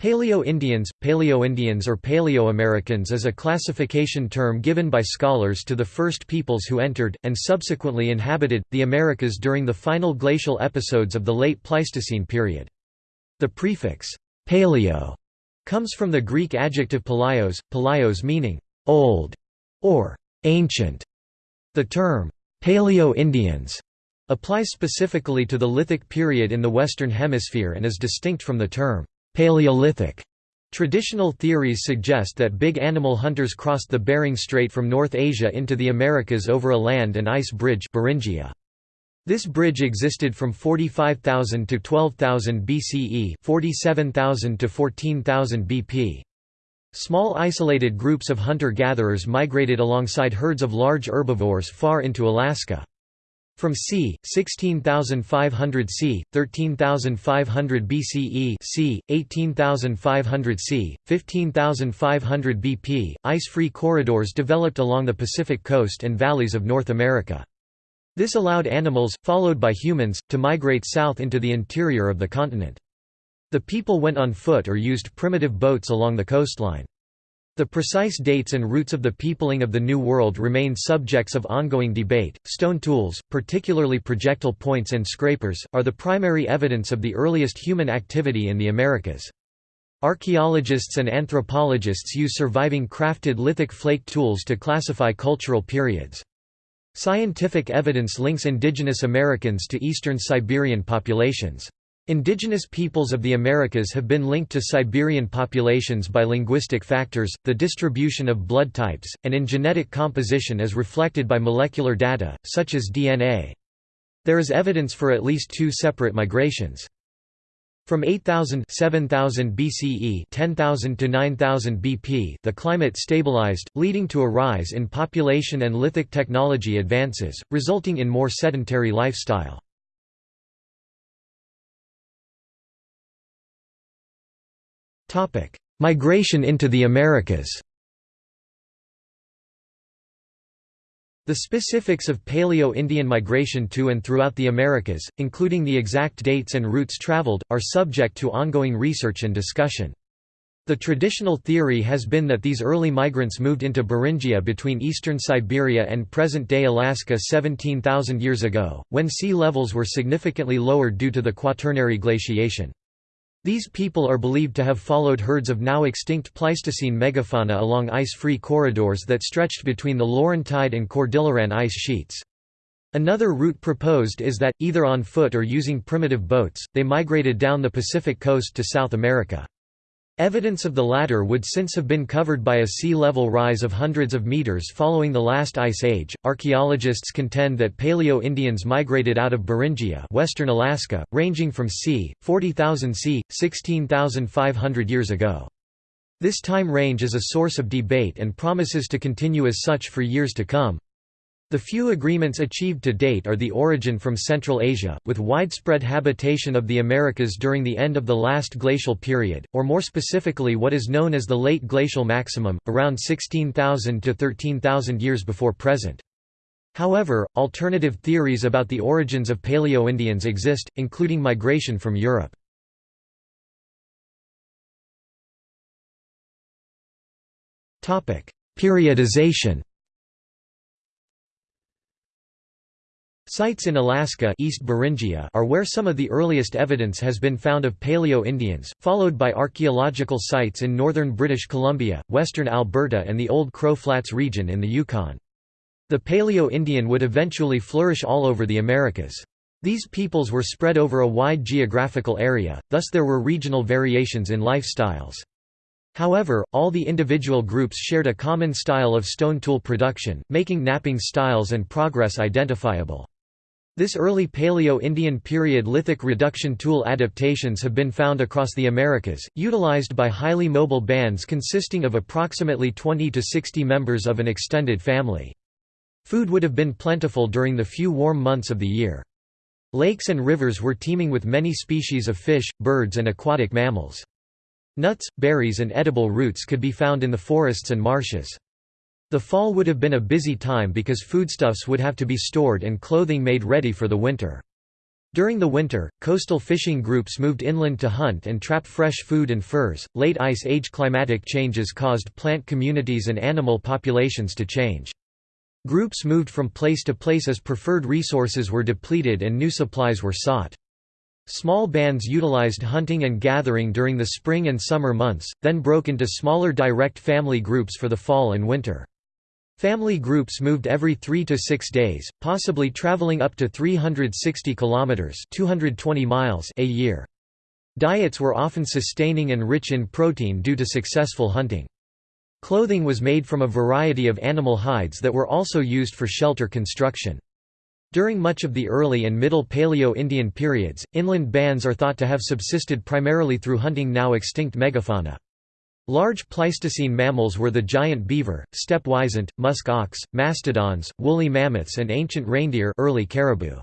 Paleo-Indians, Paleo-Indians or Paleo-Americans is a classification term given by scholars to the first peoples who entered, and subsequently inhabited, the Americas during the final glacial episodes of the late Pleistocene period. The prefix, «paleo» comes from the Greek adjective palaios, palaios meaning «old» or «ancient». The term «Paleo-Indians» applies specifically to the lithic period in the Western Hemisphere and is distinct from the term Paleolithic Traditional theories suggest that big animal hunters crossed the Bering Strait from North Asia into the Americas over a land and ice bridge Beringia. This bridge existed from 45,000 to 12,000 BCE 47,000 to 14,000 BP. Small isolated groups of hunter-gatherers migrated alongside herds of large herbivores far into Alaska. From c. 16,500 c. 13,500 BCE c. 18,500 c. 15,500 BP, ice-free corridors developed along the Pacific coast and valleys of North America. This allowed animals, followed by humans, to migrate south into the interior of the continent. The people went on foot or used primitive boats along the coastline. The precise dates and routes of the peopling of the New World remain subjects of ongoing debate. Stone tools, particularly projectile points and scrapers, are the primary evidence of the earliest human activity in the Americas. Archaeologists and anthropologists use surviving crafted lithic flake tools to classify cultural periods. Scientific evidence links indigenous Americans to eastern Siberian populations. Indigenous peoples of the Americas have been linked to Siberian populations by linguistic factors, the distribution of blood types, and in genetic composition as reflected by molecular data, such as DNA. There is evidence for at least two separate migrations. From 8000 7000 BCE 10,000 to 9000 BP the climate stabilized, leading to a rise in population and lithic technology advances, resulting in more sedentary lifestyle. Migration into the Americas The specifics of Paleo-Indian migration to and throughout the Americas, including the exact dates and routes traveled, are subject to ongoing research and discussion. The traditional theory has been that these early migrants moved into Beringia between eastern Siberia and present-day Alaska 17,000 years ago, when sea levels were significantly lowered due to the Quaternary glaciation. These people are believed to have followed herds of now extinct Pleistocene megafauna along ice-free corridors that stretched between the Laurentide and Cordilleran ice sheets. Another route proposed is that, either on foot or using primitive boats, they migrated down the Pacific coast to South America. Evidence of the latter would since have been covered by a sea level rise of hundreds of meters following the last ice age. Archaeologists contend that Paleo-Indians migrated out of Beringia, western Alaska, ranging from c. 40,000 c. 16,500 years ago. This time range is a source of debate and promises to continue as such for years to come. The few agreements achieved to date are the origin from Central Asia, with widespread habitation of the Americas during the end of the last glacial period, or more specifically what is known as the late glacial maximum, around 16,000 to 13,000 years before present. However, alternative theories about the origins of Paleo-Indians exist, including migration from Europe. Periodization Sites in Alaska East Beringia are where some of the earliest evidence has been found of Paleo-Indians, followed by archaeological sites in northern British Columbia, western Alberta and the Old Crow Flats region in the Yukon. The Paleo-Indian would eventually flourish all over the Americas. These peoples were spread over a wide geographical area, thus there were regional variations in lifestyles. However, all the individual groups shared a common style of stone tool production, making knapping styles and progress identifiable. This early Paleo-Indian period lithic reduction tool adaptations have been found across the Americas, utilized by highly mobile bands consisting of approximately 20 to 60 members of an extended family. Food would have been plentiful during the few warm months of the year. Lakes and rivers were teeming with many species of fish, birds and aquatic mammals. Nuts, berries and edible roots could be found in the forests and marshes. The fall would have been a busy time because foodstuffs would have to be stored and clothing made ready for the winter. During the winter, coastal fishing groups moved inland to hunt and trap fresh food and furs. Late Ice Age climatic changes caused plant communities and animal populations to change. Groups moved from place to place as preferred resources were depleted and new supplies were sought. Small bands utilized hunting and gathering during the spring and summer months, then broke into smaller direct family groups for the fall and winter. Family groups moved every 3 to 6 days, possibly traveling up to 360 kilometers, 220 miles a year. Diets were often sustaining and rich in protein due to successful hunting. Clothing was made from a variety of animal hides that were also used for shelter construction. During much of the early and middle Paleo-Indian periods, inland bands are thought to have subsisted primarily through hunting now extinct megafauna. Large Pleistocene mammals were the giant beaver, steppe wisent, musk ox, mastodons, woolly mammoths and ancient reindeer early caribou.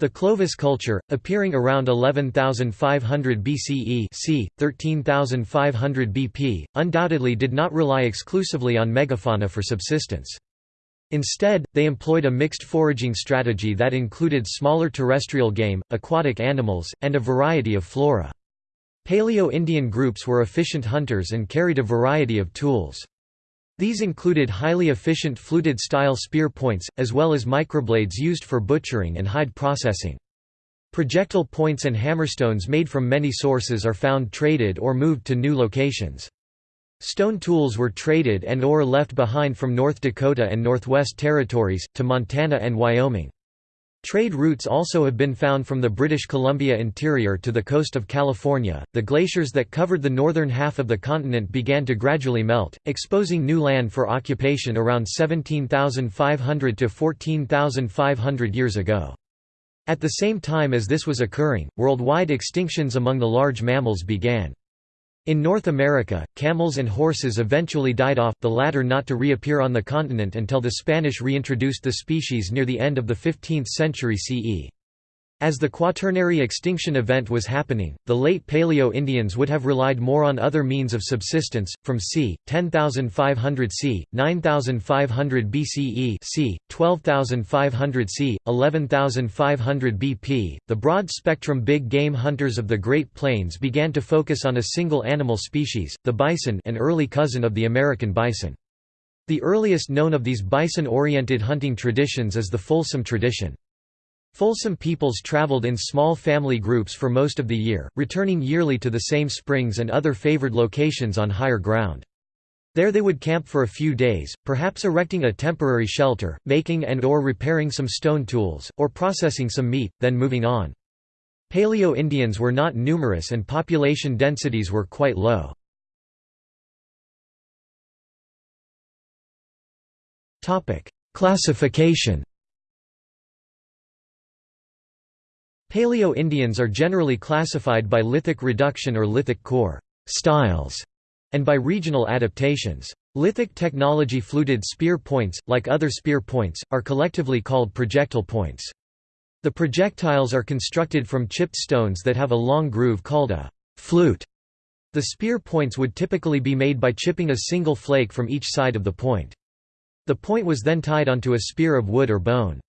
The Clovis culture, appearing around 11,500 BCE c. 13,500 BP, undoubtedly did not rely exclusively on megafauna for subsistence. Instead, they employed a mixed foraging strategy that included smaller terrestrial game, aquatic animals, and a variety of flora. Paleo-Indian groups were efficient hunters and carried a variety of tools. These included highly efficient fluted-style spear points, as well as microblades used for butchering and hide processing. Projectile points and hammerstones made from many sources are found traded or moved to new locations. Stone tools were traded and or left behind from North Dakota and Northwest Territories, to Montana and Wyoming. Trade routes also have been found from the British Columbia interior to the coast of California. The glaciers that covered the northern half of the continent began to gradually melt, exposing new land for occupation around 17,500 to 14,500 years ago. At the same time as this was occurring, worldwide extinctions among the large mammals began. In North America, camels and horses eventually died off, the latter not to reappear on the continent until the Spanish reintroduced the species near the end of the 15th century CE. As the Quaternary extinction event was happening, the late Paleo-Indians would have relied more on other means of subsistence, from c. 10,500 c. 9,500 BCE c. 12,500 c. 11,500 BP. The broad-spectrum big game hunters of the Great Plains began to focus on a single animal species, the bison an early cousin of the American bison. The earliest known of these bison-oriented hunting traditions is the Folsom tradition. Folsom peoples traveled in small family groups for most of the year, returning yearly to the same springs and other favored locations on higher ground. There they would camp for a few days, perhaps erecting a temporary shelter, making and or repairing some stone tools, or processing some meat, then moving on. Paleo-Indians were not numerous and population densities were quite low. Classification Paleo-Indians are generally classified by lithic reduction or lithic core styles, and by regional adaptations. Lithic technology fluted spear points, like other spear points, are collectively called projectile points. The projectiles are constructed from chipped stones that have a long groove called a flute. The spear points would typically be made by chipping a single flake from each side of the point. The point was then tied onto a spear of wood or bone.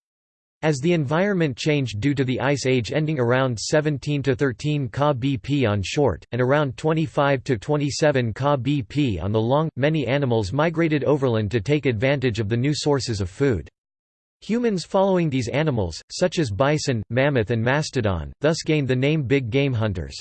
As the environment changed due to the Ice Age ending around 17 to 13 Ka BP on short, and around 25 to 27 Ka BP on the long, many animals migrated overland to take advantage of the new sources of food. Humans following these animals, such as bison, mammoth and mastodon, thus gained the name big game hunters.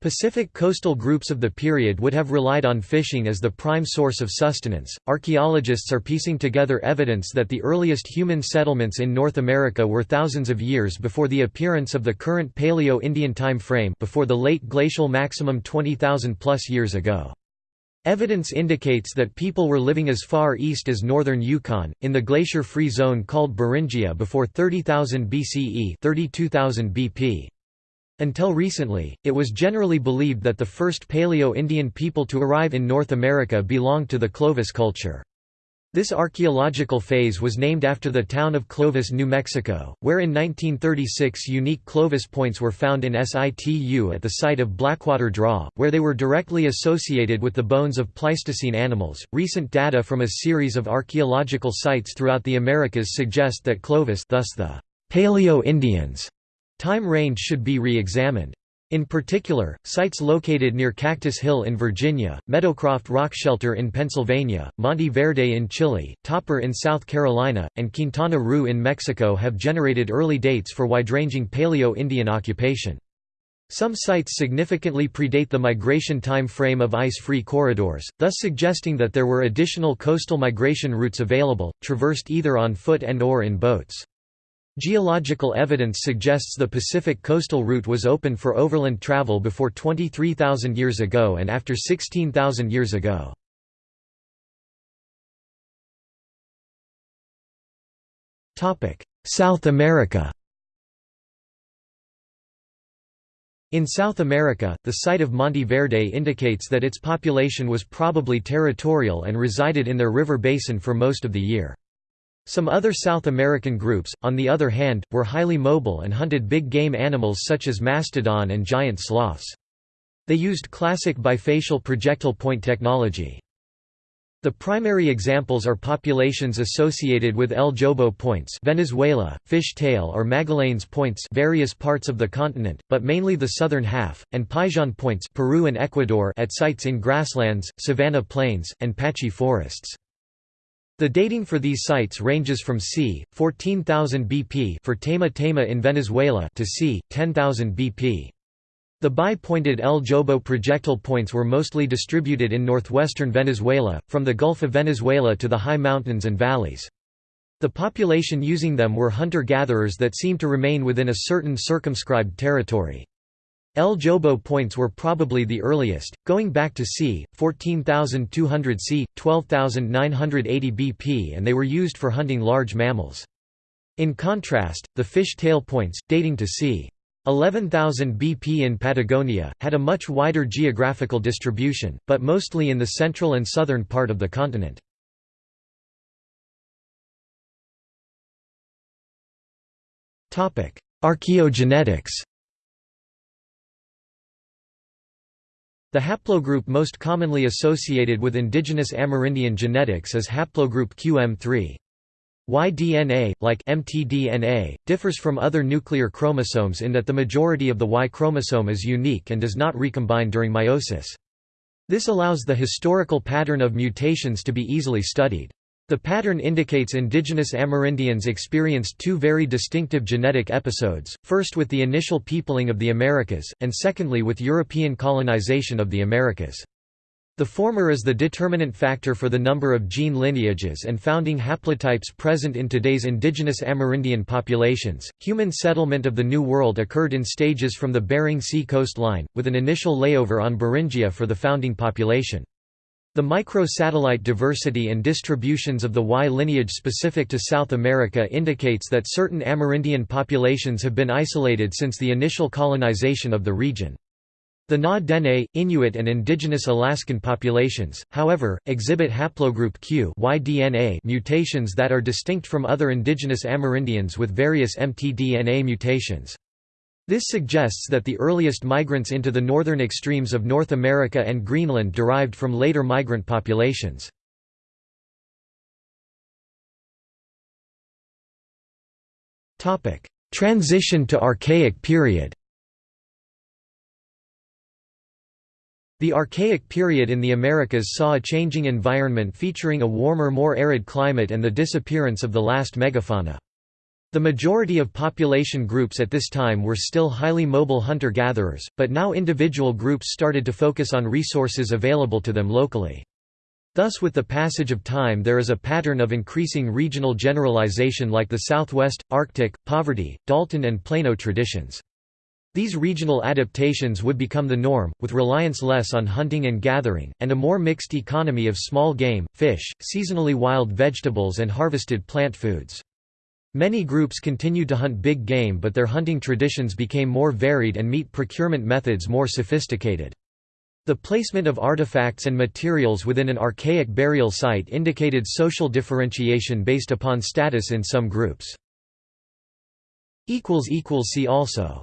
Pacific coastal groups of the period would have relied on fishing as the prime source of sustenance. Archaeologists are piecing together evidence that the earliest human settlements in North America were thousands of years before the appearance of the current Paleo-Indian time frame before the late glacial maximum 20,000 plus years ago. Evidence indicates that people were living as far east as northern Yukon, in the glacier-free zone called Beringia before 30,000 BCE 32,000 BP. Until recently, it was generally believed that the first Paleo-Indian people to arrive in North America belonged to the Clovis culture. This archaeological phase was named after the town of Clovis, New Mexico, where in 1936 unique Clovis points were found in situ at the site of Blackwater Draw, where they were directly associated with the bones of Pleistocene animals. Recent data from a series of archaeological sites throughout the Americas suggest that Clovis, thus the Paleo-Indians, Time range should be re-examined. In particular, sites located near Cactus Hill in Virginia, Meadowcroft Rock Shelter in Pennsylvania, Monte Verde in Chile, Topper in South Carolina, and Quintana Roo in Mexico have generated early dates for wide-ranging Paleo-Indian occupation. Some sites significantly predate the migration time frame of ice-free corridors, thus suggesting that there were additional coastal migration routes available, traversed either on foot and or in boats. Geological evidence suggests the Pacific coastal route was open for overland travel before 23,000 years ago and after 16,000 years ago. South America In South America, the site of Monte Verde indicates that its population was probably territorial and resided in their river basin for most of the year. Some other South American groups, on the other hand, were highly mobile and hunted big game animals such as mastodon and giant sloths. They used classic bifacial projectile point technology. The primary examples are populations associated with El Jobo points Venezuela, Fish Tail or Magallanes points various parts of the continent, but mainly the southern half, and Paiján points Peru and Ecuador at sites in grasslands, savanna plains, and patchy forests. The dating for these sites ranges from c. 14,000 BP for Taima Taima in Venezuela to c. 10,000 BP. The bi-pointed El Jobo projectile points were mostly distributed in northwestern Venezuela, from the Gulf of Venezuela to the high mountains and valleys. The population using them were hunter-gatherers that seemed to remain within a certain circumscribed territory. El Jobo points were probably the earliest, going back to c. 14,200 c. 12,980 BP and they were used for hunting large mammals. In contrast, the fish tail points, dating to c. 11,000 BP in Patagonia, had a much wider geographical distribution, but mostly in the central and southern part of the continent. Archaeogenetics The haplogroup most commonly associated with indigenous Amerindian genetics is haplogroup QM3. Y-DNA, like mtDNA, differs from other nuclear chromosomes in that the majority of the Y chromosome is unique and does not recombine during meiosis. This allows the historical pattern of mutations to be easily studied. The pattern indicates indigenous Amerindians experienced two very distinctive genetic episodes, first with the initial peopling of the Americas, and secondly with European colonization of the Americas. The former is the determinant factor for the number of gene lineages and founding haplotypes present in today's indigenous Amerindian populations. Human settlement of the New World occurred in stages from the Bering Sea coastline, with an initial layover on Beringia for the founding population. The micro-satellite diversity and distributions of the Y lineage specific to South America indicates that certain Amerindian populations have been isolated since the initial colonization of the region. The Na-Dene, Inuit and indigenous Alaskan populations, however, exhibit haplogroup Q mutations that are distinct from other indigenous Amerindians with various mtDNA mutations. This suggests that the earliest migrants into the northern extremes of North America and Greenland derived from later migrant populations. Transition to Archaic period The Archaic period in the Americas saw a changing environment featuring a warmer more arid climate and the disappearance of the last megafauna. The majority of population groups at this time were still highly mobile hunter-gatherers, but now individual groups started to focus on resources available to them locally. Thus with the passage of time there is a pattern of increasing regional generalization like the Southwest, Arctic, poverty, Dalton and Plano traditions. These regional adaptations would become the norm, with reliance less on hunting and gathering, and a more mixed economy of small game, fish, seasonally wild vegetables and harvested plant foods. Many groups continued to hunt big game but their hunting traditions became more varied and meat procurement methods more sophisticated. The placement of artifacts and materials within an archaic burial site indicated social differentiation based upon status in some groups. See also